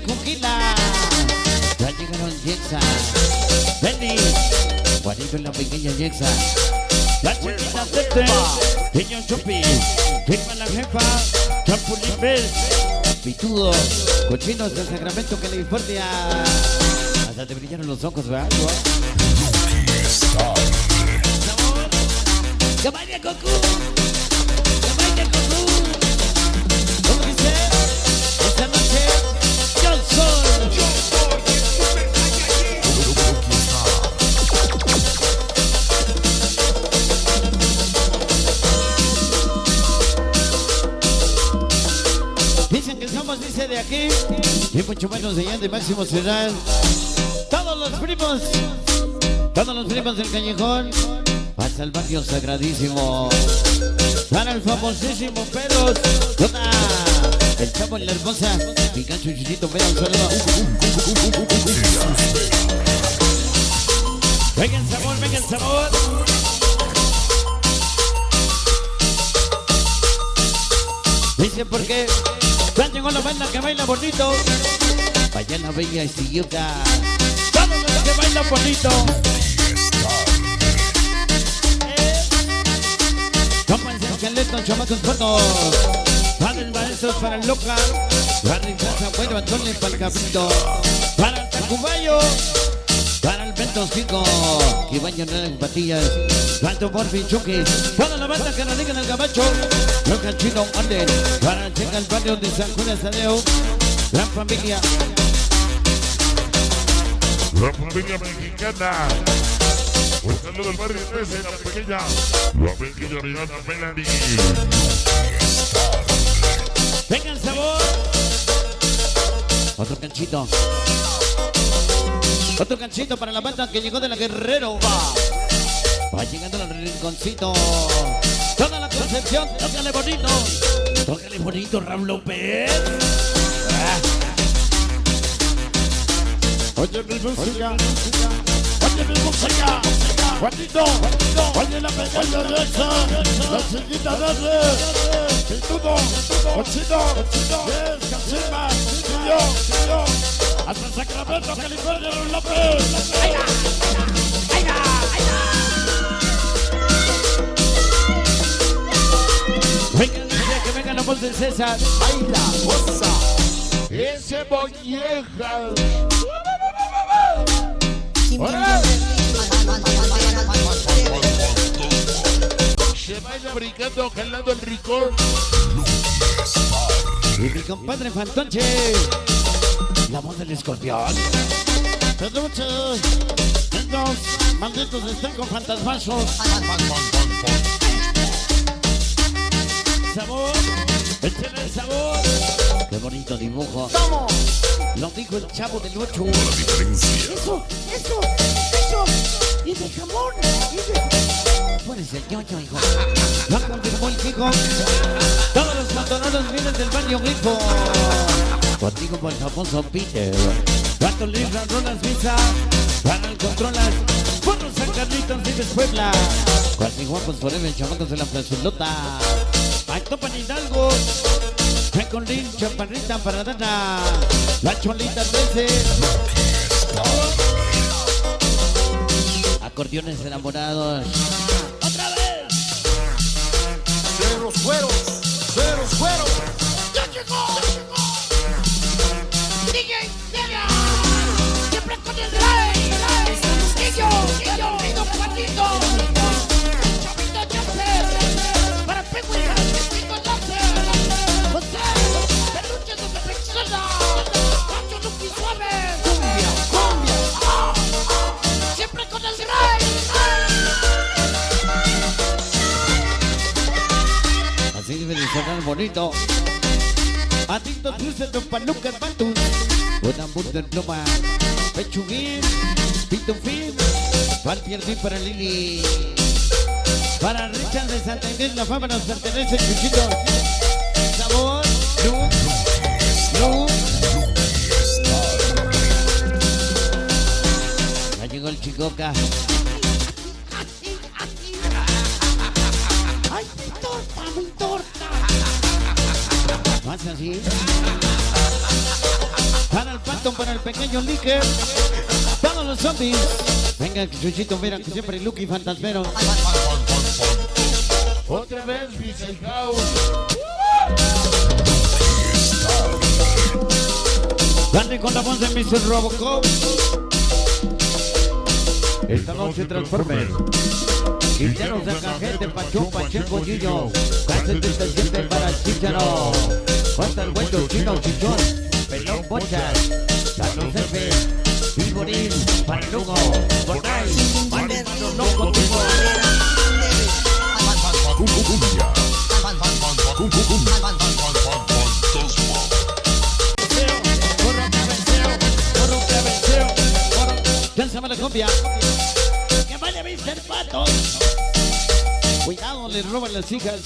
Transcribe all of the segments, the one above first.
primos en. Ya llegaron Jexa, Benny, Juanito la pequeña Jexa. La chiquita Tete, Niño Chupi, firma la jefa, Champulín Bell, Pitudo, Cochinos del Sacramento, California. Hasta te brillaron los ojos, ¿verdad? ¡Que baile Goku! ¡Que! Somos, dice de aquí, y mucho menos de allá de Máximo Ciudad. Todos los primos, todos los primos del callejón, hasta el barrio sagradísimo. Para el famosísimo Pelos, toda el chavo y la hermosa, Picacho y Chuchito, ven un saludo. Venga el sabor, venga el sabor. Dice por qué ya llegó la banda que baila bonito. Vaya la bella Estillota. Todos los que bailan bonito. Compas de esqueleto, chamacos buenos. Padres maestros para el local. Para el casa, bueno, Antonio para el cabrito. Para el tacubayo. Para el Ventos Chico, que llenar en patillas. Tanto por Chucky. Toda la banda que radica en el gabacho. Loca el chino Anden. Para checar el barrio de San Juan Estadeo. Gran familia. La familia mexicana. Un saludo al barrio 13, la pequeña. La pequeña Rihanna Melanie. Venga el sabor. Otro canchito. Otro canchito para la banda que llegó de la Guerrero. Va llegando al rinconcito. Toda la concepción, tócale bonito. Tócale bonito, Ram López. Oye mi música, oye mi música, Juanito, oye la pequeña derecha, la chiquita verde, Pitudo, Ochito, y yo, y yo, hasta Sacramento, California, López. Voz del César. Baila, goza, ese molleja. Se baila brincando, jalando el ricón. Y mi compadre Fantonche. La voz del escorpión. Niños, malditos están con fantasmazos. Sabor. Échale el sabor. Qué bonito dibujo. Lo dijo el chavo del 8. Eso, eso, eso, y de jamón, y de... Tú eres el ñoño, hijo. Lo confirmó el hijo. Todos los matoneros vienen del barrio grifo. Contigo por el famoso Peter. Cuatro libras, rolas visa. Para el controlas. Por los San Carlitos vives Puebla. Cuatro guapos forever, chamacos de la plazolota. Ay, topan Hidalgo. Lin, chaparrita para Dana. La cholita 13. Acordeones enamorados. ¡Otra vez! De los cueros, de los cueros. ¡Ya llegó! DJ Delia, siempre De sonar bonito. Atito dulce de paluca patus. Una burger pluma. Pechuguín. Pitufín. Para Pierdi para Lili. Para Richard de Santa la fama nos pertenece, Chuchito. Sabor. Luz. Luz. Ya llegó el chicoca. ay, mi torta, así. Para Alto para el pequeño Licker. Todos los zombies. Venga, Chuchito, mira que siempre Lucky Fantasmero. Otra vez House. Dale con la voz de Mr. Robocop. Esta noche Transformers. Quinteros de cajete, Pachón, Pacheco, Gillo. Casi 37 para Chicharo. El buen chino, chichón. Pelón, bochas. Carlos Jefe. Viborín, Palugo. Borday. Maestro, loco. Corro, cabeceo. Corro. Lánzame la copia. Que vaya Mr. Pato. Cuidado, le roban las hijas.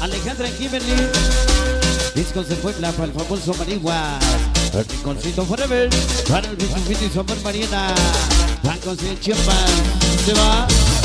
Alejandra Kimberly. Discos de Puebla para el famoso Marigua. El Rinconcito Forever. Para el Bichufito y Somos Mariana. Bancos de Chiapas. Se va.